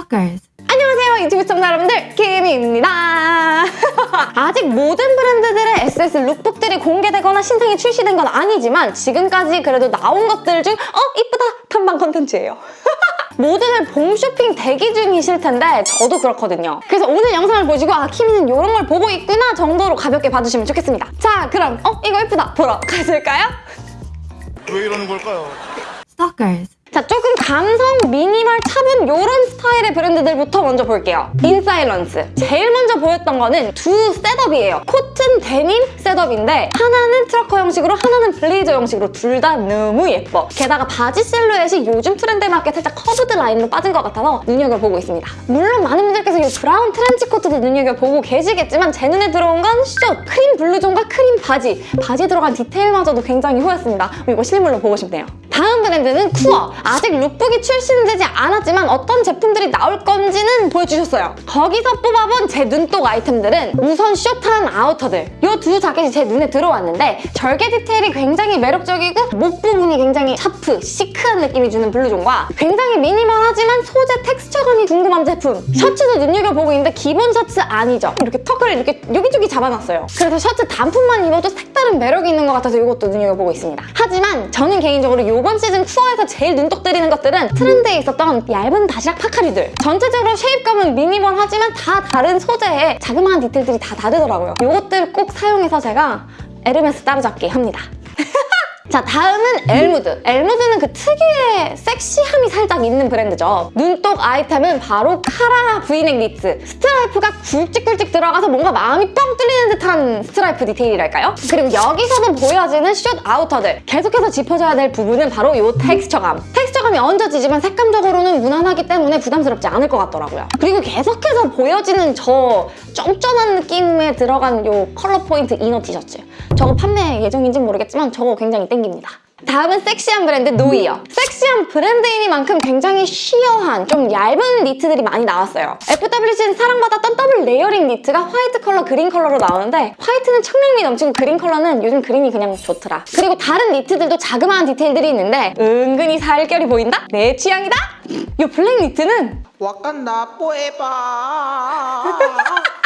Stalkers. 안녕하세요 유튜브 시청자 여러분들 김희입니다 아직 모든 브랜드들의 SS 룩북들이 공개되거나 신상이 출시된 건 아니지만 지금까지 그래도 나온 것들 중 어? 이쁘다 탐방 컨텐츠예요 모두들 봄 쇼핑 대기 중이실 텐데 저도 그렇거든요 그래서 오늘 영상을 보시고 아 키미는 이런 걸 보고 있구나 정도로 가볍게 봐주시면 좋겠습니다 자 그럼 어? 이거 이쁘다 보러 가실까요? 왜 이러는 걸까요? Stalkers. 자, 조금 감성 미니멀 차분 이런 스타일의 브랜드들부터 먼저 볼게요. 인사일런스. 제일 먼저 보였던 거는 두 setup이에요. 코튼 데님 setup인데 하나는 trucker 형식으로 하나는 블레이저 형식으로 둘 다 너무 예뻐. 게다가 바지 실루엣이 요즘 트렌드에 맞게 살짝 curved 라인으로 빠진 것 같아서 눈여겨보고 있습니다. 물론 많은 분들께서 이 브라운 트렌치 코트도 눈여겨보고 계시겠지만 제 눈에 들어온 건 숏, 크림 블루종과 크림 바지. 바지에 들어간 디테일마저도 굉장히 후였습니다. 이거 실물로 보고 싶네요. 다음 브랜드는 쿠어. 아직 lookbook이 출시되지 않았지만 어떤 제품들이 나올 건지는 보여주셨어요. 거기서 뽑아본 제 눈독 아이템들은 우선 숏한 아우터들. 이 두 자켓이 제 눈에 들어왔는데 절개 디테일이 굉장히 매력적이고 목 부분이 굉장히 샤프, 시크한 느낌이 주는 블루종과 굉장히 minimal하지만 소재 texture감이 궁금한 제품. 셔츠도 눈여겨보고 있는데 기본 셔츠 아니죠. 이렇게 tuck을 이렇게 여기저기 잡아놨어요. 그래서 셔츠 단품만 입어도 색다른 매력이 있는 것 같아서 이것도 눈여겨보고 있습니다. 하지만 저는 개인적으로 이번 시즌 쿠어에서 제일 눈독 들이는 것들은 트렌드에 있었던 얇은 바스락 파카들. 전체적으로 shape감은 minimal하지만 다 다른 소재에 자그마한 디테일들이 다 다르더라고요. 이것들 꼭 사용해서 제가 에르메스 따라잡기 합니다. 자 다음은 엘무드. 엘무드는 그 특유의 섹시함이 살짝 있는 브랜드죠. 눈독 아이템은 바로 카라 브이넥 니트. 스트라이프가 굵직굵직 들어가서 뭔가 마음이 뻥 뚫리는 듯한 스트라이프 디테일이랄까요? 그리고 여기서도 보여지는 숏 아우터들. 계속해서 짚어줘야 될 부분은 바로 이 텍스처감 텍스처감이 얹어지지만 색감적으로는 무난하기 때문에 부담스럽지 않을 것 같더라고요 그리고 계속해서 보여지는 저 쫀쫀한 느낌에 들어간 이 컬러 포인트 inner 티셔츠 저거 판매 예정인지는 모르겠지만 저거 굉장히 땡깁니다. 다음은 섹시한 브랜드 노이어. 섹시한 브랜드이니만큼 굉장히 sheer한 좀 얇은 니트들이 많이 나왔어요. FWC는 사랑받았던 더블 layering 니트가 화이트 컬러, 그린 컬러로 나오는데 화이트는 청량미 넘치고 그린 컬러는 요즘 그린이 그냥 좋더라. 그리고 다른 니트들도 자그마한 디테일들이 있는데 은근히 살결이 보인다? 내 취향이다? 이 블랙 니트는 Wakanda forever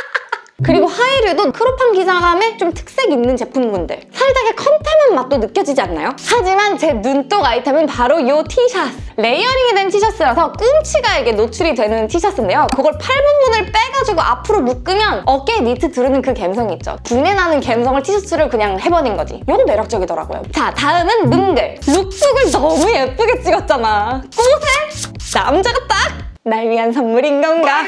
그리고 하이류도 crop한 기장감에 좀 특색 있는 제품군들 살짝의 contem한 맛도 느껴지지 않나요? 하지만 제 눈독 아이템은 바로 이 티셔츠 layering이 된 티셔츠라서 꿈치가 이게 노출이 되는 티셔츠인데요. 그걸 팔 부분을 빼가지고 앞으로 묶으면 어깨에 니트 두르는 그 감성이 있죠. 부내 나는 감성을 티셔츠를 그냥 해버린 거지. 이거 매력적이더라고요. 자 다음은 뭉글. lookbook을 너무 예쁘게 찍었잖아. 꽃에? 남자가 딱 날 위한 선물인 건가?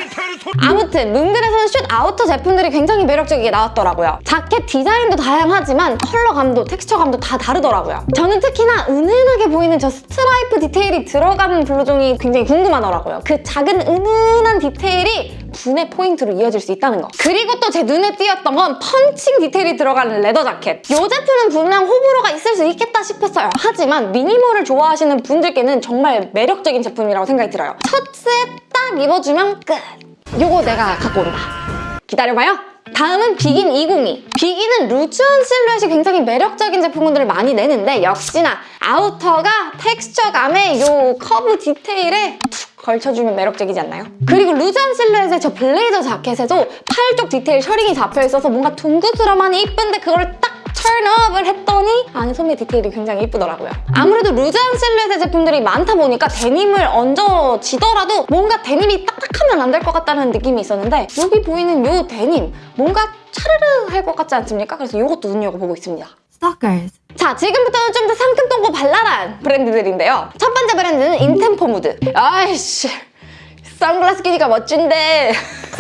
아무튼 뭉글에서는 short outer 제품들이 굉장히 매력적이게 나왔더라고요. 자켓 디자인도 다양하지만 컬러감도 텍스처감도 다 다르더라고요. 저는 특히나 은은하게 보이는 저 스트라이프 디테일이 들어간 블루종이 굉장히 궁금하더라고요. 그 작은 은은한 디테일이 부내 포인트로 이어질 수 있다는 거. 그리고 또 제 눈에 띄었던 건 punching 디테일이 들어간 leather 자켓. 이 제품은 분명 호불호가 있을 수 있겠다 싶었어요. 하지만 minimal을 좋아하시는 분들께는 정말 매력적인 제품이라고 생각이 들어요. 셔츠에 딱 입어주면 끝! 요거 내가 갖고 온다. 기다려봐요. 다음은 비긴 202. 비긴은 루즈한 실루엣이 굉장히 매력적인 제품들을 많이 내는데 역시나 아우터가 텍스처감에 요 커브 디테일에 툭 걸쳐주면 매력적이지 않나요? 그리고 루즈한 실루엣의 저 블레이저 자켓에도 팔 쪽 디테일 셔링이 잡혀있어서 뭔가 둥그스름하니 이쁜데 그걸 딱 turn-up을 했더니 안에 소매 디테일이 굉장히 이쁘더라고요. 아무래도 루즈한 실루엣의 제품들이 많다 보니까 데님을 얹어지더라도 뭔가 데님이 딱딱하면 안 될 것 같다는 느낌이 있었는데 여기 보이는 이 데님 뭔가 차르르 할 것 같지 않습니까? 그래서 이것도 눈여겨보고 있습니다. Stalkers. 자, 지금부터는 좀 더 상큼 똥고 발랄한 브랜드들인데요. 첫 번째 브랜드는 인템포 무드. 아이씨, 선글라스 끼니까 멋진데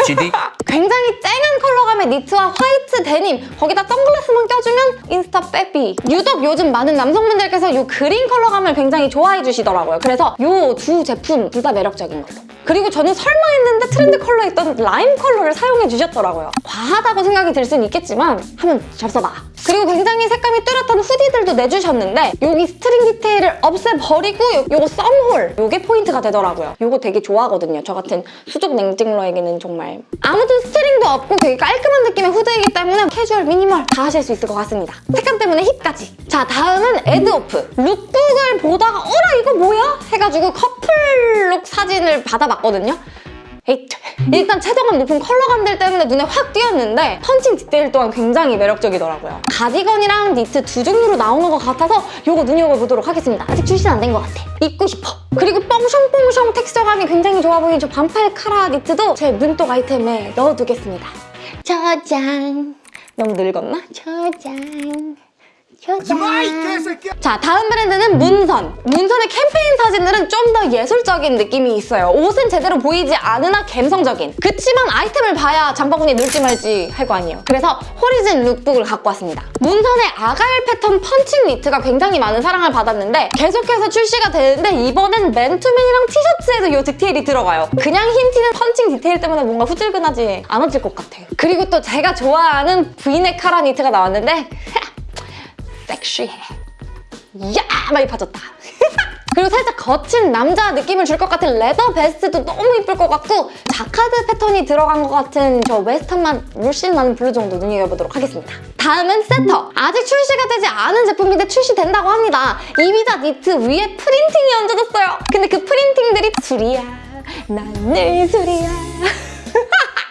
GD? 굉장히 쨍한 컬러감의 니트와 화이트 데님 거기다 선글라스만 껴주면 인스타 빼비 유독 요즘 많은 남성분들께서 이 그린 컬러감을 굉장히 좋아해 주시더라고요 그래서 이 두 제품 둘 다 매력적인 걸로 그리고 저는 설마 했는데 트렌드 컬러에 있던 라임 컬러를 사용해 주셨더라고요 과하다고 생각이 들 수는 있겠지만 한번 잡숴봐 그리고 굉장히 색감이 뚜렷한 후디들도 내주셨는데 여기 스트링 디테일을 없애버리고 요, 요거 thumb hole 요게 포인트가 되더라고요. 요거 되게 좋아하거든요. 저 같은 수족 냉증러에게는 정말 아무튼 스트링도 없고 되게 깔끔한 느낌의 후드이기 때문에 캐주얼, 미니멀 다 하실 수 있을 것 같습니다. 색감 때문에 힙까지. 자 다음은 에드오프. 룩북을 보다가 어라 이거 뭐야? 해가지고 커플룩 사진을 받아봤거든요 에잇. 일단 채도감 높은 컬러감들 때문에 눈에 확 띄었는데 펀칭 디테일 또한 굉장히 매력적이더라고요. 가디건이랑 니트 두 종류로 나오는 것 같아서 이거 눈여겨보도록 하겠습니다. 아직 출시 안 된 것 같아. 입고 싶어. 그리고 뽕숑뽕숑 텍스처감이 굉장히 좋아 보이는 저 반팔 카라 니트도 제 눈독 아이템에 넣어두겠습니다. 저장. 너무 늙었나? 저장. 자, 다음 브랜드는 문선. 문선의 캠페인 사진들은 좀 더 예술적인 느낌이 있어요. 옷은 제대로 보이지 않으나 감성적인. 그치만 아이템을 봐야 장바구니에 넣을지 말지 할 거 아니에요. 그래서 호리즌 룩북을 갖고 왔습니다. 문선의 아가일 패턴 펀칭 니트가 굉장히 많은 사랑을 받았는데 계속해서 출시가 되는데 이번엔 맨투맨이랑 티셔츠에도 이 디테일이 들어가요. 그냥 흰 티는 펀칭 디테일 때문에 뭔가 후질근하지 않아질 것 같아. 그리고 또 제가 좋아하는 브이넥 카라 니트가 나왔는데 섹시해. 야! 많이 빠졌다. 그리고 살짝 거친 남자 느낌을 줄 것 같은 leather vest도 너무 이쁠 것 같고 자카드 패턴이 들어간 것 같은 저 웨스턴 맛 물씬 나는 블루종도 눈여겨보도록 하겠습니다. 다음은 세터. 아직 출시가 되지 않은 제품인데 출시된다고 합니다. 이비자 니트 위에 프린팅이 얹어졌어요. 근데 그 프린팅들이 술이야. 난 늘 술이야.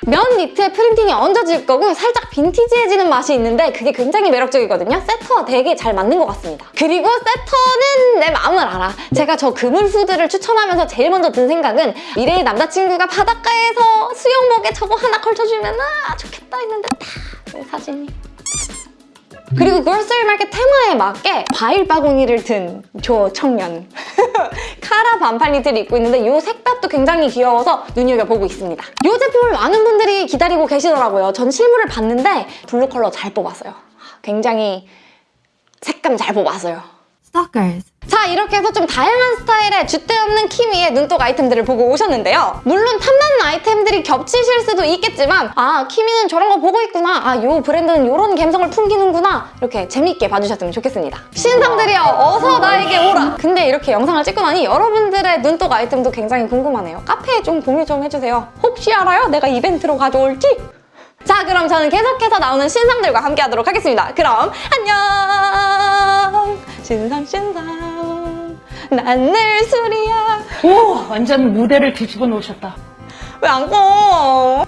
면 니트에 프린팅이 얹어질 거고 살짝 빈티지해지는 맛이 있는데 그게 굉장히 매력적이거든요. 세터와 되게 잘 맞는 것 같습니다. 그리고 세터는 내 마음을 알아. 제가 저 그물 후드를 추천하면서 제일 먼저 든 생각은 미래의 남자친구가 바닷가에서 수영복에 저거 하나 걸쳐주면 아 좋겠다 했는데 다 사진이. 그리고 grocery market 테마에 맞게 과일 바구니를 든 저 청년. 카라 반팔 니트를 입고 있는데 이 색감도 굉장히 귀여워서 눈여겨보고 있습니다. 이 제품을 많은 분들이 기다리고 계시더라고요. 전 실물을 봤는데 블루 컬러 잘 뽑았어요. 굉장히 색감 잘 뽑았어요 Stalkers. 자 이렇게 해서 좀 다양한 스타일의 줏대 없는 키미의 눈독 아이템들을 보고 오셨는데요. 물론 탐나는 아이템들이 겹치실 수도 있겠지만 아 키미는 저런 거 보고 있구나 아 요 브랜드는 요런 감성을 풍기는구나 이렇게 재밌게 봐주셨으면 좋겠습니다. 신상들이여 어서 나에게 오라! 근데 이렇게 영상을 찍고 나니 여러분들의 눈독 아이템도 굉장히 궁금하네요. 카페에 좀 공유 좀 해주세요. 혹시 알아요? 내가 이벤트로 가져올지? 자 그럼 저는 계속해서 나오는 신상들과 함께 하도록 하겠습니다. 그럼 안녕! 신상 신상 난늘 술이야 오, 완전 무대를 뒤집어 놓으셨다. 왜 안 꺼?